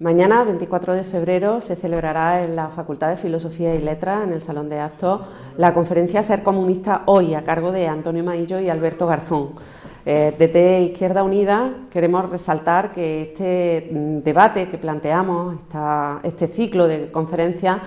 Mañana, 24 de febrero, se celebrará en la Facultad de Filosofía y Letras, en el Salón de Actos, la conferencia Ser Comunista Hoy, a cargo de Antonio Maillo y Alberto Garzón. Eh, desde Izquierda Unida queremos resaltar que este mm, debate que planteamos, este ciclo de conferencias,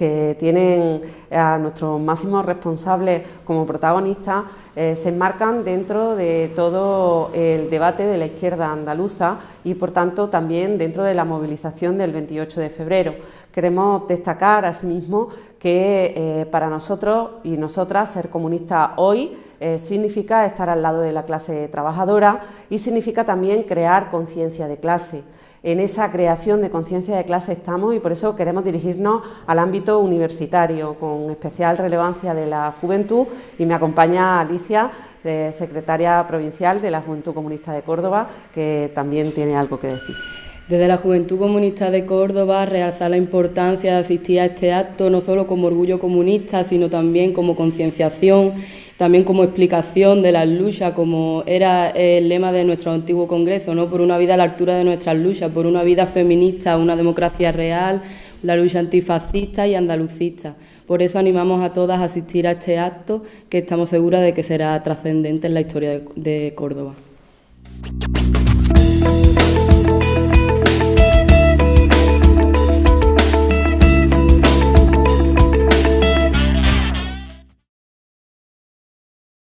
que tienen a nuestros máximos responsables como protagonistas, eh, se enmarcan dentro de todo el debate de la izquierda andaluza y, por tanto, también dentro de la movilización del 28 de febrero. Queremos destacar, asimismo, que eh, para nosotros y nosotras ser comunista hoy eh, significa estar al lado de la clase trabajadora y significa también crear conciencia de clase. En esa creación de conciencia de clase estamos y por eso queremos dirigirnos al ámbito universitario, con especial relevancia de la juventud y me acompaña Alicia, secretaria provincial de la Juventud Comunista de Córdoba, que también tiene algo que decir. Desde la Juventud Comunista de Córdoba, realzar la importancia de asistir a este acto, no solo como orgullo comunista, sino también como concienciación también como explicación de las luchas, como era el lema de nuestro antiguo Congreso, ¿no? por una vida a la altura de nuestras luchas, por una vida feminista, una democracia real, la lucha antifascista y andalucista. Por eso animamos a todas a asistir a este acto, que estamos seguras de que será trascendente en la historia de, de Córdoba.